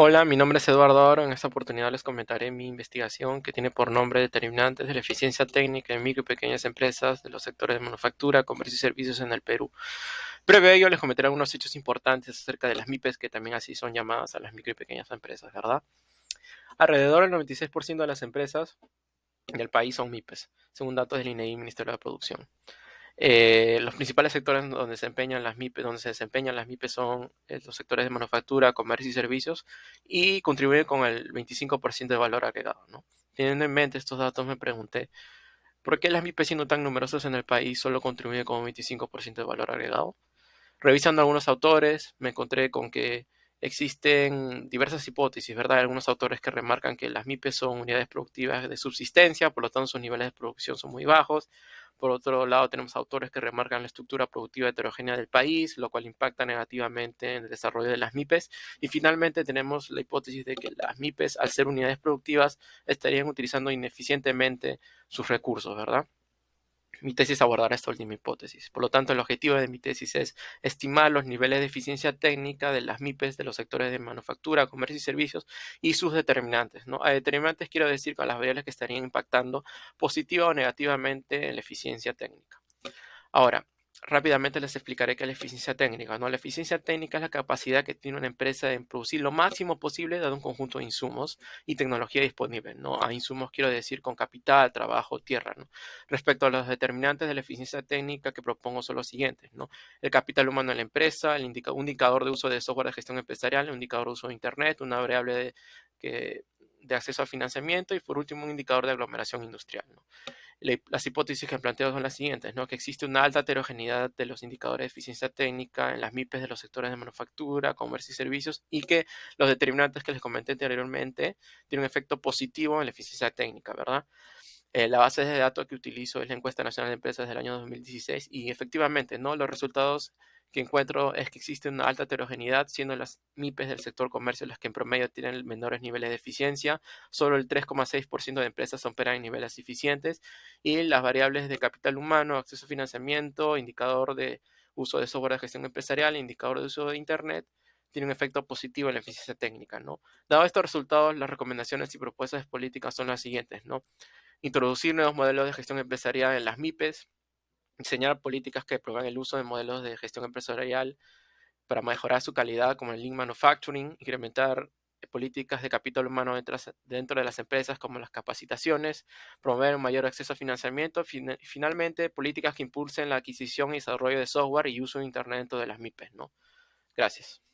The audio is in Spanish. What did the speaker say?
Hola, mi nombre es Eduardo Oro. En esta oportunidad les comentaré mi investigación que tiene por nombre Determinantes de la eficiencia técnica en micro y pequeñas empresas de los sectores de manufactura, comercio y servicios en el Perú. Previo a ello les comentaré algunos hechos importantes acerca de las MIPES, que también así son llamadas a las micro y pequeñas empresas, ¿verdad? Alrededor del 96% de las empresas del país son MIPES, según datos del INEI, Ministerio de Producción. Eh, los principales sectores donde se desempeñan las MIPES, donde se desempeñan las MIPES son eh, los sectores de manufactura, comercio y servicios y contribuyen con el 25% de valor agregado. ¿no? Teniendo en mente estos datos, me pregunté por qué las MIPES, siendo tan numerosas en el país, solo contribuyen con un 25% de valor agregado. Revisando algunos autores, me encontré con que existen diversas hipótesis, ¿verdad? Algunos autores que remarcan que las MIPES son unidades productivas de subsistencia, por lo tanto sus niveles de producción son muy bajos. Por otro lado, tenemos autores que remarcan la estructura productiva heterogénea del país, lo cual impacta negativamente en el desarrollo de las MIPES. Y finalmente tenemos la hipótesis de que las MIPES, al ser unidades productivas, estarían utilizando ineficientemente sus recursos, ¿verdad? Mi tesis abordará esta última hipótesis. Por lo tanto, el objetivo de mi tesis es estimar los niveles de eficiencia técnica de las MIPES de los sectores de manufactura, comercio y servicios y sus determinantes. ¿no? A determinantes quiero decir con las variables que estarían impactando positiva o negativamente en la eficiencia técnica. Ahora, rápidamente les explicaré qué es la eficiencia técnica. ¿no? La eficiencia técnica es la capacidad que tiene una empresa en producir lo máximo posible dado un conjunto de insumos y tecnología disponible. ¿no? A insumos quiero decir con capital, trabajo, tierra. ¿no? Respecto a los determinantes de la eficiencia técnica que propongo son los siguientes. ¿no? El capital humano en la empresa, el un indicador de uso de software de gestión empresarial, un indicador de uso de Internet, una variable de, que, de acceso al financiamiento y por último un indicador de aglomeración industrial. Las hipótesis que planteo son las siguientes, ¿no? que existe una alta heterogeneidad de los indicadores de eficiencia técnica en las MIPES de los sectores de manufactura, comercio y servicios y que los determinantes que les comenté anteriormente tienen un efecto positivo en la eficiencia técnica, ¿verdad? Eh, la base de datos que utilizo es la encuesta nacional de empresas del año 2016 y efectivamente, ¿no? Los resultados que encuentro es que existe una alta heterogeneidad, siendo las MIPES del sector comercio las que en promedio tienen menores niveles de eficiencia. Solo el 3,6% de empresas operan en niveles eficientes y las variables de capital humano, acceso a financiamiento, indicador de uso de software de gestión empresarial, indicador de uso de Internet, tienen un efecto positivo en la eficiencia técnica, ¿no? Dado estos resultados, las recomendaciones y propuestas políticas son las siguientes, ¿no? Introducir nuevos modelos de gestión empresarial en las MIPES, diseñar políticas que promuevan el uso de modelos de gestión empresarial para mejorar su calidad, como el Lean Manufacturing, incrementar políticas de capital humano dentro de las empresas como las capacitaciones, promover un mayor acceso a financiamiento y finalmente políticas que impulsen la adquisición y desarrollo de software y uso de Internet dentro de las MIPES. ¿no? Gracias.